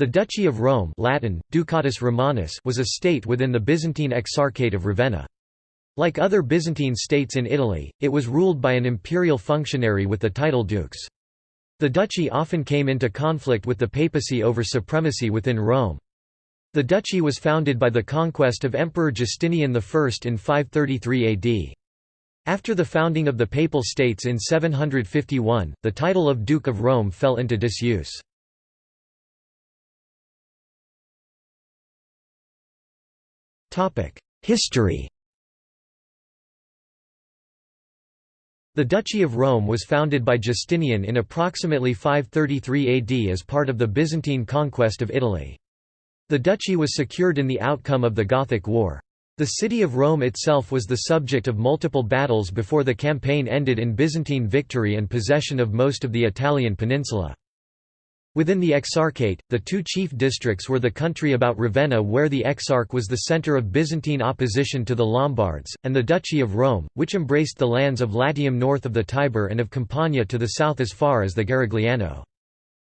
The Duchy of Rome Latin, Ducatus Romanus was a state within the Byzantine Exarchate of Ravenna. Like other Byzantine states in Italy, it was ruled by an imperial functionary with the title dukes. The duchy often came into conflict with the papacy over supremacy within Rome. The duchy was founded by the conquest of Emperor Justinian I in 533 AD. After the founding of the Papal States in 751, the title of Duke of Rome fell into disuse. History The Duchy of Rome was founded by Justinian in approximately 533 AD as part of the Byzantine conquest of Italy. The duchy was secured in the outcome of the Gothic War. The city of Rome itself was the subject of multiple battles before the campaign ended in Byzantine victory and possession of most of the Italian peninsula. Within the Exarchate, the two chief districts were the country about Ravenna where the Exarch was the centre of Byzantine opposition to the Lombards, and the Duchy of Rome, which embraced the lands of Latium north of the Tiber and of Campania to the south as far as the Garigliano.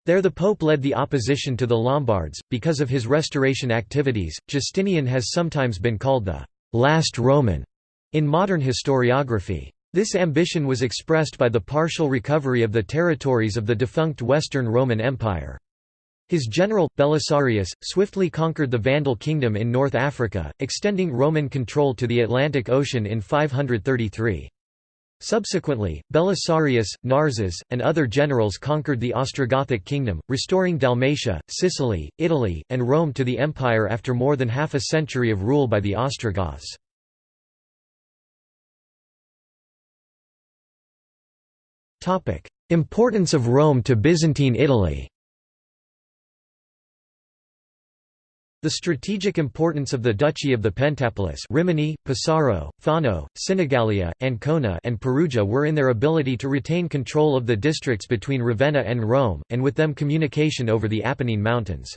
There the Pope led the opposition to the Lombards. Because of his restoration activities, Justinian has sometimes been called the last Roman in modern historiography. This ambition was expressed by the partial recovery of the territories of the defunct Western Roman Empire. His general, Belisarius, swiftly conquered the Vandal kingdom in North Africa, extending Roman control to the Atlantic Ocean in 533. Subsequently, Belisarius, Narses, and other generals conquered the Ostrogothic kingdom, restoring Dalmatia, Sicily, Italy, and Rome to the empire after more than half a century of rule by the Ostrogoths. Importance of Rome to Byzantine Italy The strategic importance of the Duchy of the Pentapolis Rimini, Pesaro, Fano, Sinigalia, Ancona and Perugia were in their ability to retain control of the districts between Ravenna and Rome, and with them communication over the Apennine Mountains.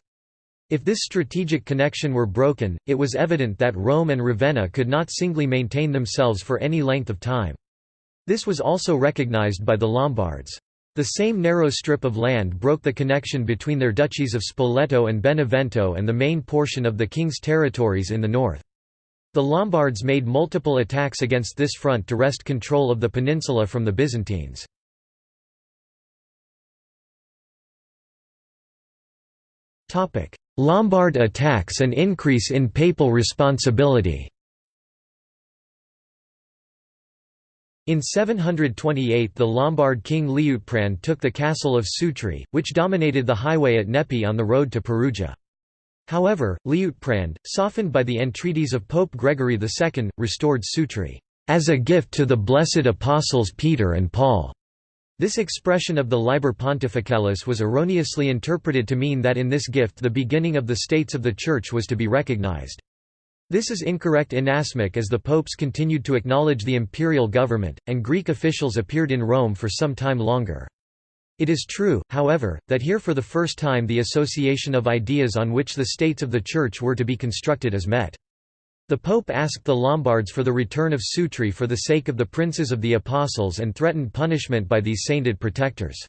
If this strategic connection were broken, it was evident that Rome and Ravenna could not singly maintain themselves for any length of time. This was also recognized by the Lombards. The same narrow strip of land broke the connection between their duchies of Spoleto and Benevento and the main portion of the king's territories in the north. The Lombards made multiple attacks against this front to wrest control of the peninsula from the Byzantines. Lombard attacks and increase in papal responsibility In 728 the Lombard king Liutprand took the castle of Sutri, which dominated the highway at Nepi on the road to Perugia. However, Liutprand, softened by the entreaties of Pope Gregory II, restored Sutri, "...as a gift to the blessed apostles Peter and Paul." This expression of the Liber Pontificalis was erroneously interpreted to mean that in this gift the beginning of the states of the Church was to be recognized. This is incorrect inasmuch as the popes continued to acknowledge the imperial government, and Greek officials appeared in Rome for some time longer. It is true, however, that here for the first time the association of ideas on which the states of the Church were to be constructed is met. The Pope asked the Lombards for the return of Sutri for the sake of the princes of the Apostles and threatened punishment by these sainted protectors.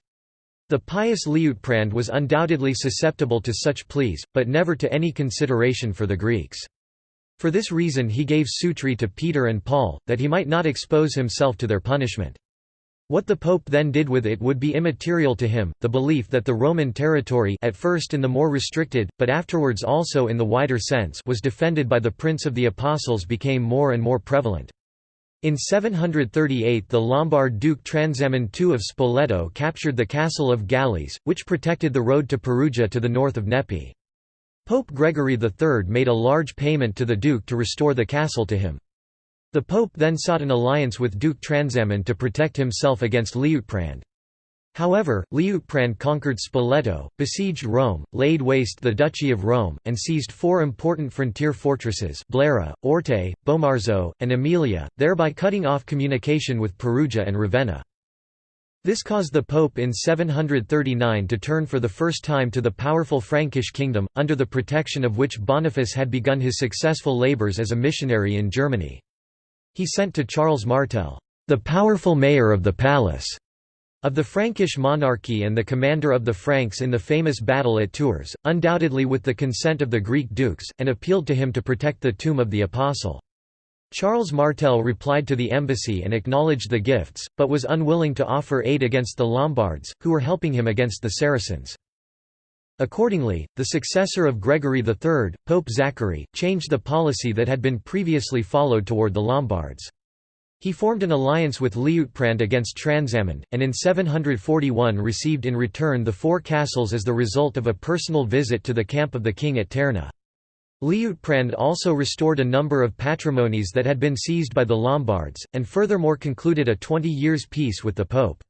The pious Liutprand was undoubtedly susceptible to such pleas, but never to any consideration for the Greeks. For this reason he gave Sutri to Peter and Paul, that he might not expose himself to their punishment. What the Pope then did with it would be immaterial to him. The belief that the Roman territory, at first in the more restricted, but afterwards also in the wider sense, was defended by the Prince of the Apostles became more and more prevalent. In 738 the Lombard Duke Transamund II of Spoleto captured the castle of Galles, which protected the road to Perugia to the north of Nepi. Pope Gregory III made a large payment to the duke to restore the castle to him. The pope then sought an alliance with Duke Transamund to protect himself against Liutprand. However, Liutprand conquered Spoleto, besieged Rome, laid waste the Duchy of Rome, and seized four important frontier fortresses Blera, Orte, Bomarzo, and Aemilia, thereby cutting off communication with Perugia and Ravenna. This caused the Pope in 739 to turn for the first time to the powerful Frankish kingdom, under the protection of which Boniface had begun his successful labours as a missionary in Germany. He sent to Charles Martel, "...the powerful mayor of the palace", Of the Frankish monarchy and the commander of the Franks in the famous battle at Tours, undoubtedly with the consent of the Greek dukes, and appealed to him to protect the tomb of the Apostle. Charles Martel replied to the embassy and acknowledged the gifts, but was unwilling to offer aid against the Lombards, who were helping him against the Saracens. Accordingly, the successor of Gregory III, Pope Zachary, changed the policy that had been previously followed toward the Lombards. He formed an alliance with Liutprand against Transamund, and in 741 received in return the four castles as the result of a personal visit to the camp of the king at Terni. Liutprand also restored a number of patrimonies that had been seized by the Lombards, and furthermore concluded a 20 years peace with the Pope.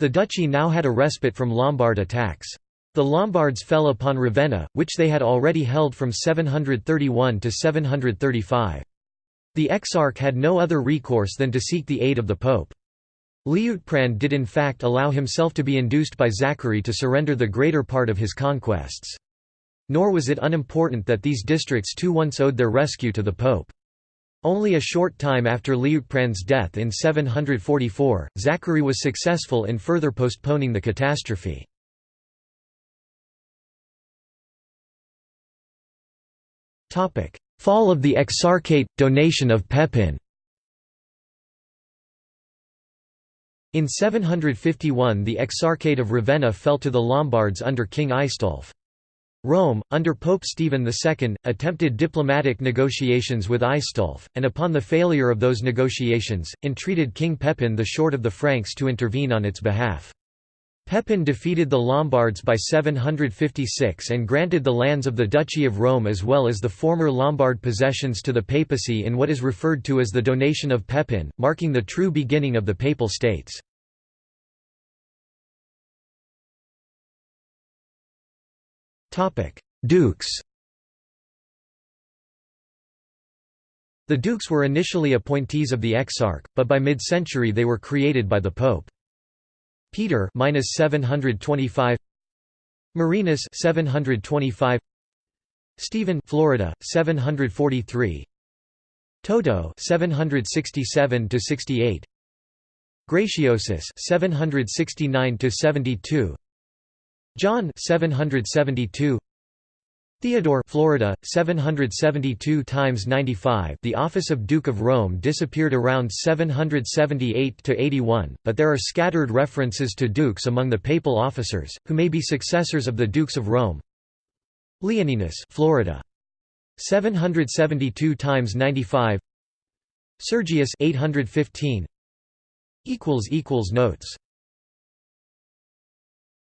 The duchy now had a respite from Lombard attacks. The Lombards fell upon Ravenna, which they had already held from 731 to 735. The exarch had no other recourse than to seek the aid of the pope. Liutprand did in fact allow himself to be induced by Zachary to surrender the greater part of his conquests. Nor was it unimportant that these districts too once owed their rescue to the pope. Only a short time after Liutprand's death in 744, Zachary was successful in further postponing the catastrophe. Fall of the Exarchate – donation of Pepin In 751 the Exarchate of Ravenna fell to the Lombards under King Aistulf. Rome, under Pope Stephen II, attempted diplomatic negotiations with Aistulf, and upon the failure of those negotiations, entreated King Pepin the Short of the Franks to intervene on its behalf. Pepin defeated the Lombards by 756 and granted the lands of the Duchy of Rome as well as the former Lombard possessions to the papacy in what is referred to as the Donation of Pepin, marking the true beginning of the Papal States. Dukes. The dukes were initially appointees of the exarch, but by mid-century they were created by the pope. Peter minus 725 Marinus 725 Stephen Florida 743 Toto 767 to 68 Graciosus 769 to 72 John 772 Theodore Florida 772 times 95 The office of Duke of Rome disappeared around 778 to 81 but there are scattered references to dukes among the papal officers who may be successors of the dukes of Rome. Leoninus Florida. 772 times 95 Sergius 815 equals equals notes